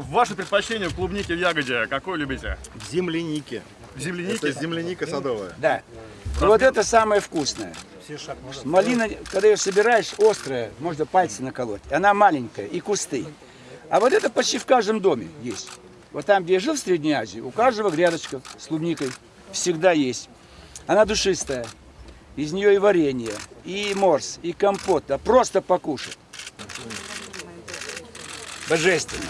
Ваше предпочтение в клубнике в ягоде какой любите? Земляники. Земляники? Это земляника садовая. Да. И вот это самое вкусное. Малина, когда ее собираешь, острая, можно пальцы наколоть. Она маленькая и кусты. А вот это почти в каждом доме есть. Вот там, где я жил в Средней Азии, у каждого грядочка с клубникой всегда есть. Она душистая. Из нее и варенье, и морс, и компот. Да просто покушать. Божественно.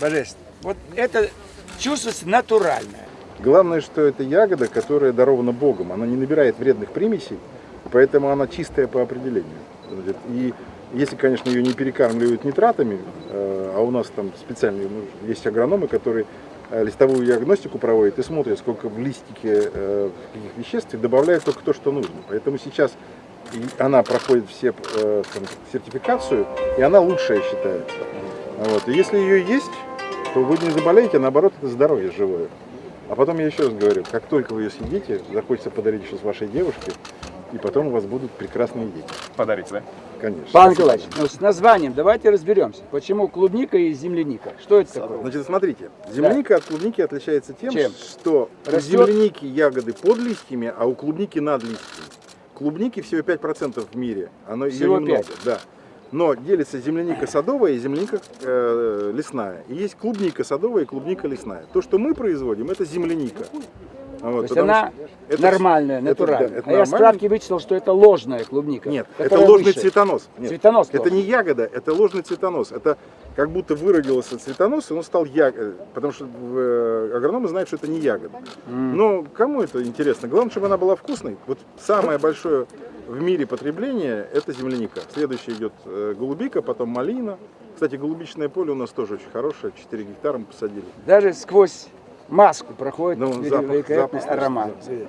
Божественно. Вот это чувствуется натуральное. Главное, что это ягода, которая дарована Богом. Она не набирает вредных примесей, поэтому она чистая по определению. И если, конечно, ее не перекармливают нитратами, э, а у нас там специальные ну, есть агрономы, которые э, листовую диагностику проводят и смотрят, сколько в листике э, каких веществ, и добавляют только то, что нужно. Поэтому сейчас и она проходит все э, там, сертификацию, и она лучшая считается. Вот. И если ее есть, то вы не заболеете, а наоборот, это здоровье живое. А потом я еще раз говорю, как только вы ее съедите, захочется подарить еще с вашей девушке, и потом у вас будут прекрасные дети. Подарите, да? Конечно. Павел Николаевич, ну, с названием давайте разберемся. Почему клубника и земляника? Что это такое? Значит, смотрите, земляника от клубники отличается тем, Чем? что у Растет? земляники ягоды под листьями, а у клубники над листьями. Клубники всего 5% в мире, оно ее Всего немного, 5? да. Но делится земляника садовая и земляника э, лесная. И есть клубника садовая и клубника лесная. То, что мы производим, это земляника. Вот, То есть она это- нормальная, это- натуральная. да, это а я нормально. справки вычитал, что это ложная клубника. Нет, это ложный выше. цветонос. Нет, Цветонос Это ложный. не ягода, это ложный цветонос. Это как будто выродился цветонос, и он стал ягодой. Потому что э, агрономы знают, что это не ягода. Но кому это интересно? Главное, чтобы она была вкусной. Вот самое большое в мире потребление – это земляника. Следующее идет э, голубика, потом малина. Кстати, голубичное поле у нас тоже очень хорошее. 4 гектара мы посадили. Даже сквозь маску проходит Ну, запах- запах, аромат. да.